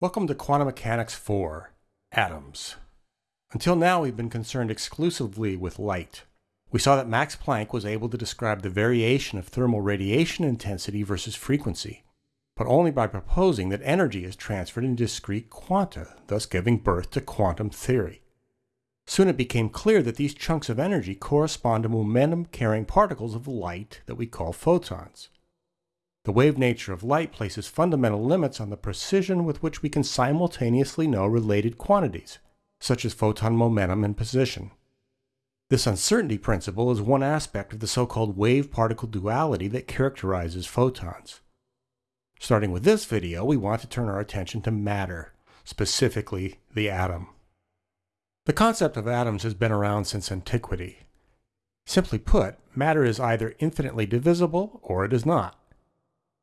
Welcome to Quantum Mechanics 4 Atoms. Until now, we've been concerned exclusively with light. We saw that Max Planck was able to describe the variation of thermal radiation intensity versus frequency, but only by proposing that energy is transferred in discrete quanta, thus giving birth to quantum theory. Soon it became clear that these chunks of energy correspond to momentum carrying particles of light that we call photons. The wave nature of light places fundamental limits on the precision with which we can simultaneously know related quantities, such as photon momentum and position. This uncertainty principle is one aspect of the so-called wave-particle duality that characterizes photons. Starting with this video, we want to turn our attention to matter, specifically the atom. The concept of atoms has been around since antiquity. Simply put, matter is either infinitely divisible or it is not.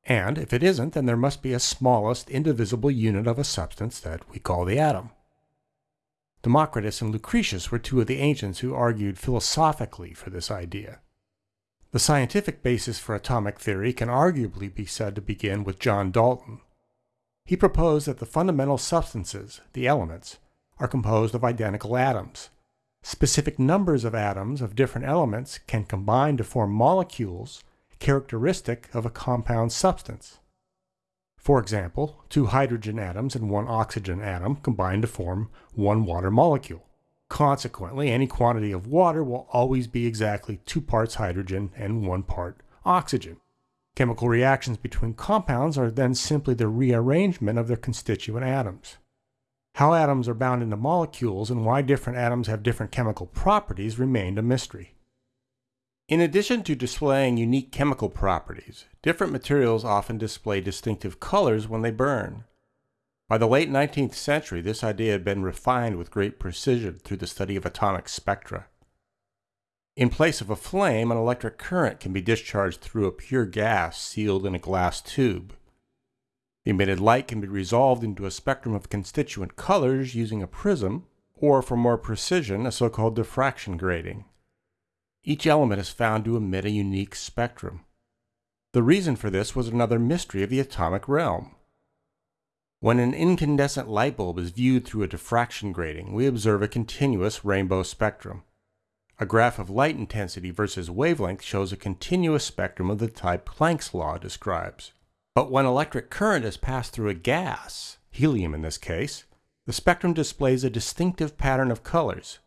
And if it isn't, then there must be a smallest indivisible unit of a substance that we call the atom. Democritus and Lucretius were two of the ancients who argued philosophically for this idea. The scientific basis for atomic theory can arguably be said to begin with John Dalton. He proposed that the fundamental substances, the elements, are composed of identical atoms. Specific numbers of atoms of different elements can combine to form molecules characteristic of a compound substance. For example, two hydrogen atoms and one oxygen atom combine to form one water molecule. Consequently, any quantity of water will always be exactly two parts hydrogen and one part oxygen. Chemical reactions between compounds are then simply the rearrangement of their constituent atoms. How atoms are bound into molecules and why different atoms have different chemical properties remained a mystery. In addition to displaying unique chemical properties, different materials often display distinctive colors when they burn. By the late 19th century, this idea had been refined with great precision through the study of atomic spectra. In place of a flame, an electric current can be discharged through a pure gas sealed in a glass tube. The emitted light can be resolved into a spectrum of constituent colors using a prism, or for more precision, a so-called diffraction grating. Each element is found to emit a unique spectrum. The reason for this was another mystery of the atomic realm. When an incandescent light bulb is viewed through a diffraction grating, we observe a continuous rainbow spectrum. A graph of light intensity versus wavelength shows a continuous spectrum of the type Planck's law describes. But when electric current is passed through a gas, helium in this case, the spectrum displays a distinctive pattern of colors,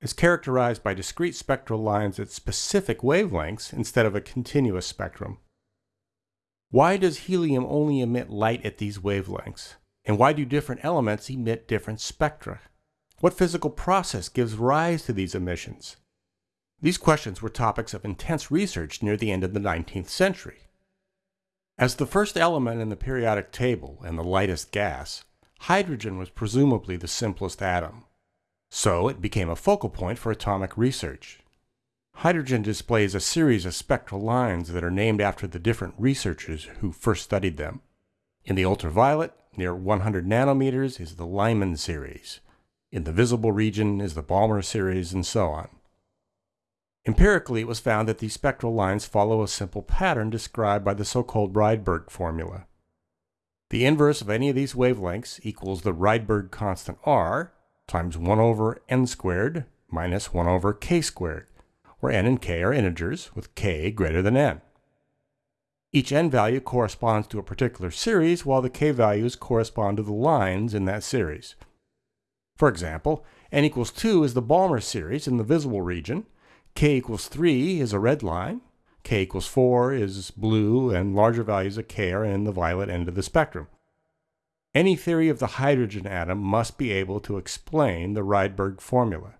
is characterized by discrete spectral lines at specific wavelengths instead of a continuous spectrum. Why does helium only emit light at these wavelengths? And why do different elements emit different spectra? What physical process gives rise to these emissions? These questions were topics of intense research near the end of the 19th century. As the first element in the periodic table and the lightest gas, hydrogen was presumably the simplest atom. So it became a focal point for atomic research. Hydrogen displays a series of spectral lines that are named after the different researchers who first studied them. In the ultraviolet, near 100 nanometers, is the Lyman series. In the visible region is the Balmer series, and so on. Empirically, it was found that these spectral lines follow a simple pattern described by the so-called Rydberg formula. The inverse of any of these wavelengths equals the Rydberg constant R, times 1 over n squared minus 1 over k squared, where n and k are integers with k greater than n. Each n value corresponds to a particular series, while the k values correspond to the lines in that series. For example, n equals 2 is the Balmer series in the visible region, k equals 3 is a red line, k equals 4 is blue, and larger values of k are in the violet end of the spectrum. Any theory of the hydrogen atom must be able to explain the Rydberg formula.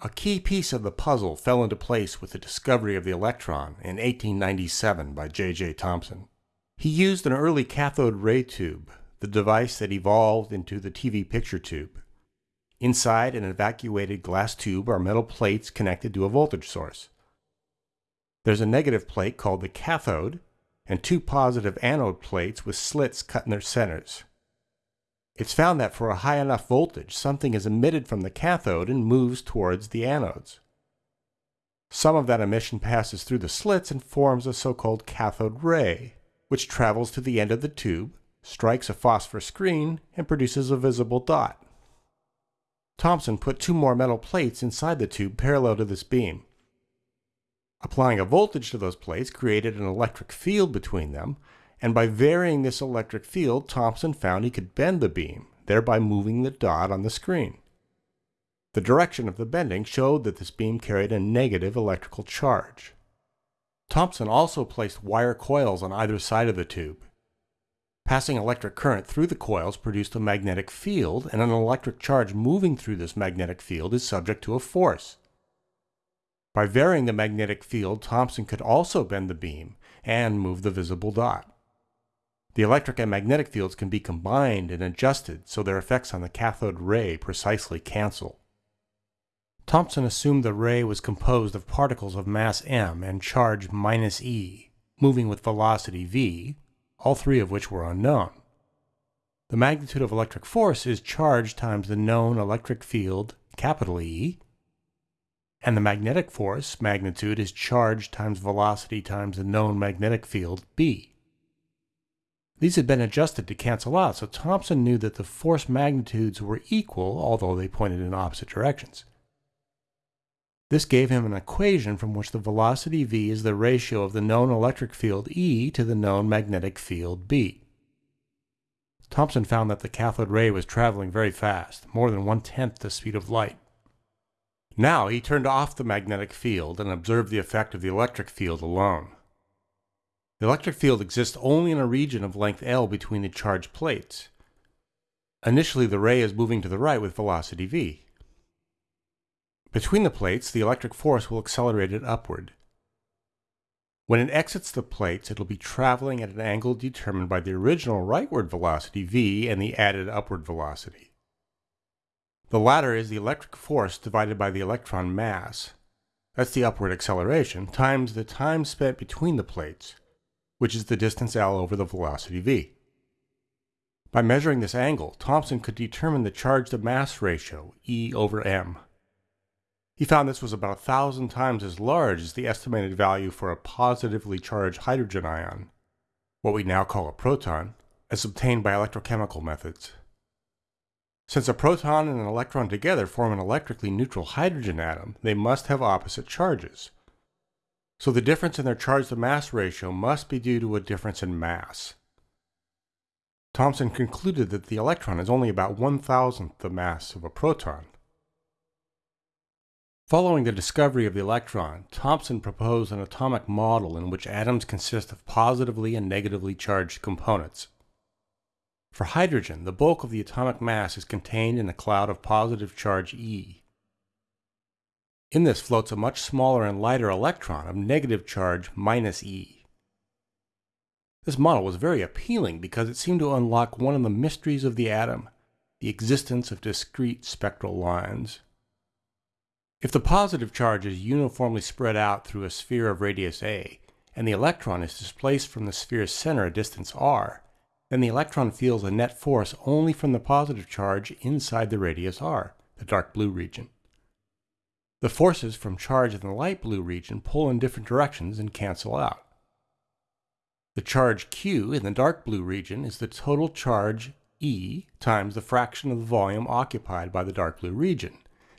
A key piece of the puzzle fell into place with the discovery of the electron in 1897 by J.J. Thomson. He used an early cathode ray tube, the device that evolved into the TV picture tube. Inside an evacuated glass tube are metal plates connected to a voltage source. There's a negative plate called the cathode and two positive anode plates with slits cut in their centers. It's found that for a high enough voltage, something is emitted from the cathode and moves towards the anodes. Some of that emission passes through the slits and forms a so-called cathode ray, which travels to the end of the tube, strikes a phosphor screen, and produces a visible dot. Thomson put two more metal plates inside the tube parallel to this beam. Applying a voltage to those plates created an electric field between them, and by varying this electric field, Thomson found he could bend the beam, thereby moving the dot on the screen. The direction of the bending showed that this beam carried a negative electrical charge. Thomson also placed wire coils on either side of the tube. Passing electric current through the coils produced a magnetic field, and an electric charge moving through this magnetic field is subject to a force. By varying the magnetic field, Thomson could also bend the beam and move the visible dot. The electric and magnetic fields can be combined and adjusted so their effects on the cathode ray precisely cancel. Thomson assumed the ray was composed of particles of mass m and charge minus e, moving with velocity v, all three of which were unknown. The magnitude of electric force is charge times the known electric field, capital E, and the magnetic force magnitude is charge times velocity times the known magnetic field, b. These had been adjusted to cancel out, so Thomson knew that the force magnitudes were equal, although they pointed in opposite directions. This gave him an equation from which the velocity v is the ratio of the known electric field E to the known magnetic field B. Thomson found that the cathode ray was traveling very fast, more than one-tenth the speed of light. Now he turned off the magnetic field and observed the effect of the electric field alone. The electric field exists only in a region of length L between the charged plates. Initially the ray is moving to the right with velocity v. Between the plates, the electric force will accelerate it upward. When it exits the plates, it will be traveling at an angle determined by the original rightward velocity v and the added upward velocity. The latter is the electric force divided by the electron mass, that's the upward acceleration, times the time spent between the plates, which is the distance L over the velocity v. By measuring this angle, Thomson could determine the charge to mass ratio, E over m. He found this was about a thousand times as large as the estimated value for a positively charged hydrogen ion, what we now call a proton, as obtained by electrochemical methods. Since a proton and an electron together form an electrically neutral hydrogen atom, they must have opposite charges. So the difference in their charge to mass ratio must be due to a difference in mass. Thomson concluded that the electron is only about one thousandth the mass of a proton. Following the discovery of the electron, Thomson proposed an atomic model in which atoms consist of positively and negatively charged components. For hydrogen, the bulk of the atomic mass is contained in a cloud of positive charge E. In this floats a much smaller and lighter electron of negative charge minus E. This model was very appealing because it seemed to unlock one of the mysteries of the atom, the existence of discrete spectral lines. If the positive charge is uniformly spread out through a sphere of radius a, and the electron is displaced from the sphere's center a distance r, then the electron feels a net force only from the positive charge inside the radius r, the dark blue region. The forces from charge in the light blue region pull in different directions and cancel out. The charge Q in the dark blue region is the total charge E times the fraction of the volume occupied by the dark blue region,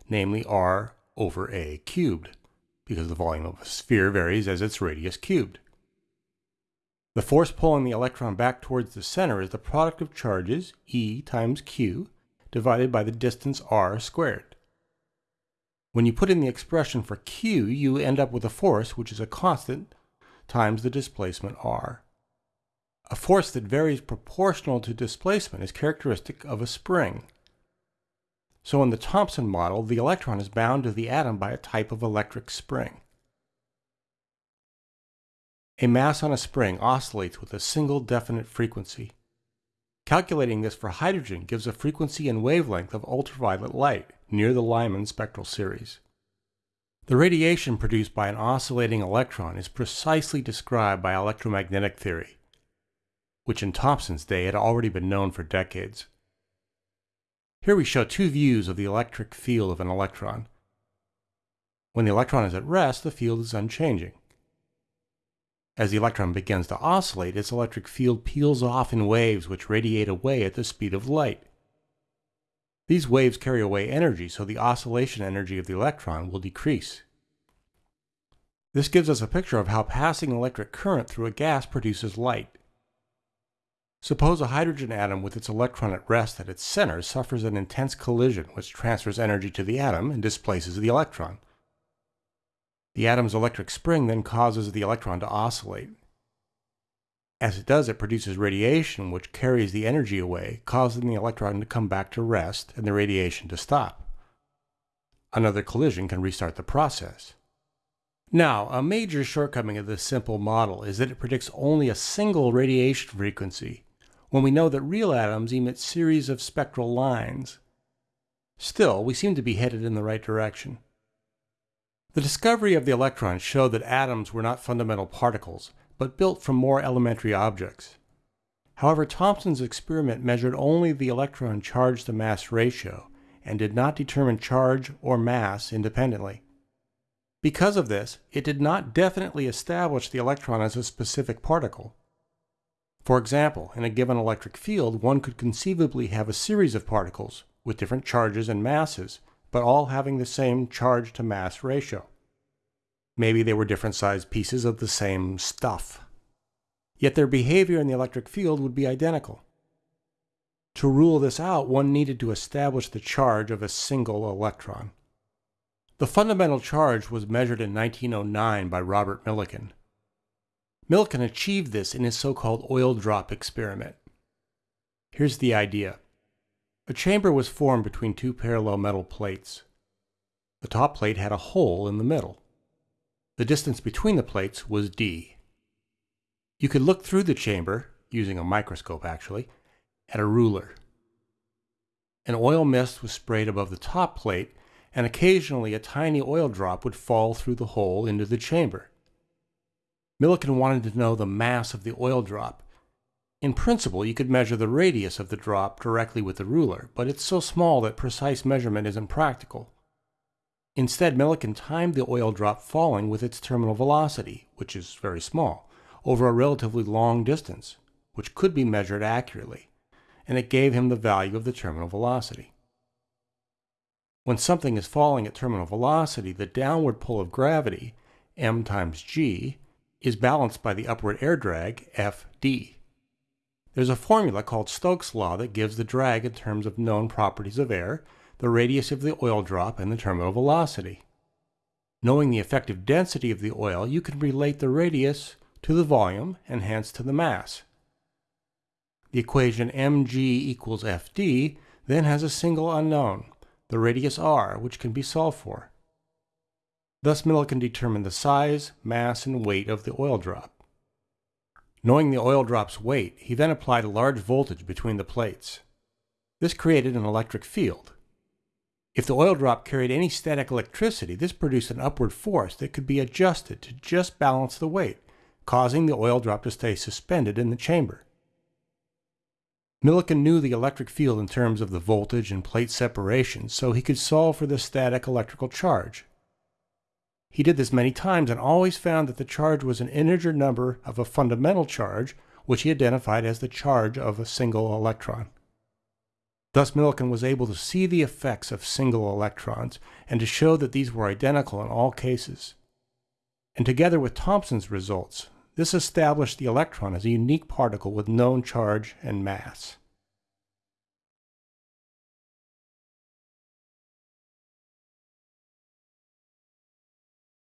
namely r over a cubed, because the volume of a sphere varies as its radius cubed. The force pulling the electron back towards the center is the product of charges, E times Q, divided by the distance r squared. When you put in the expression for Q, you end up with a force, which is a constant, times the displacement r. A force that varies proportional to displacement is characteristic of a spring. So in the Thomson model, the electron is bound to the atom by a type of electric spring. A mass on a spring oscillates with a single definite frequency. Calculating this for hydrogen gives a frequency and wavelength of ultraviolet light near the Lyman spectral series. The radiation produced by an oscillating electron is precisely described by electromagnetic theory, which in Thomson's day had already been known for decades. Here we show two views of the electric field of an electron. When the electron is at rest, the field is unchanging. As the electron begins to oscillate, its electric field peels off in waves which radiate away at the speed of light. These waves carry away energy, so the oscillation energy of the electron will decrease. This gives us a picture of how passing electric current through a gas produces light. Suppose a hydrogen atom with its electron at rest at its center suffers an intense collision which transfers energy to the atom and displaces the electron. The atom's electric spring then causes the electron to oscillate. As it does, it produces radiation which carries the energy away, causing the electron to come back to rest and the radiation to stop. Another collision can restart the process. Now, a major shortcoming of this simple model is that it predicts only a single radiation frequency, when we know that real atoms emit series of spectral lines. Still, we seem to be headed in the right direction. The discovery of the electron showed that atoms were not fundamental particles, but built from more elementary objects. However, Thomson's experiment measured only the electron charge to mass ratio and did not determine charge or mass independently. Because of this, it did not definitely establish the electron as a specific particle. For example, in a given electric field, one could conceivably have a series of particles with different charges and masses but all having the same charge to mass ratio. Maybe they were different sized pieces of the same stuff. Yet their behavior in the electric field would be identical. To rule this out, one needed to establish the charge of a single electron. The fundamental charge was measured in 1909 by Robert Millikan. Millikan achieved this in his so-called oil drop experiment. Here's the idea. A chamber was formed between two parallel metal plates. The top plate had a hole in the middle. The distance between the plates was d. You could look through the chamber, using a microscope actually, at a ruler. An oil mist was sprayed above the top plate, and occasionally a tiny oil drop would fall through the hole into the chamber. Millikan wanted to know the mass of the oil drop, in principle, you could measure the radius of the drop directly with the ruler, but it's so small that precise measurement isn't practical. Instead, Millikan timed the oil drop falling with its terminal velocity, which is very small, over a relatively long distance, which could be measured accurately, and it gave him the value of the terminal velocity. When something is falling at terminal velocity, the downward pull of gravity, m times g, is balanced by the upward air drag, fd. There's a formula called Stokes' law that gives the drag in terms of known properties of air, the radius of the oil drop, and the terminal velocity. Knowing the effective density of the oil, you can relate the radius to the volume and hence to the mass. The equation mg equals fd then has a single unknown, the radius r, which can be solved for. Thus Millikan determined the size, mass, and weight of the oil drop. Knowing the oil drop's weight, he then applied a large voltage between the plates. This created an electric field. If the oil drop carried any static electricity, this produced an upward force that could be adjusted to just balance the weight, causing the oil drop to stay suspended in the chamber. Millikan knew the electric field in terms of the voltage and plate separation, so he could solve for the static electrical charge. He did this many times and always found that the charge was an integer number of a fundamental charge, which he identified as the charge of a single electron. Thus Millikan was able to see the effects of single electrons and to show that these were identical in all cases. And together with Thomson's results, this established the electron as a unique particle with known charge and mass.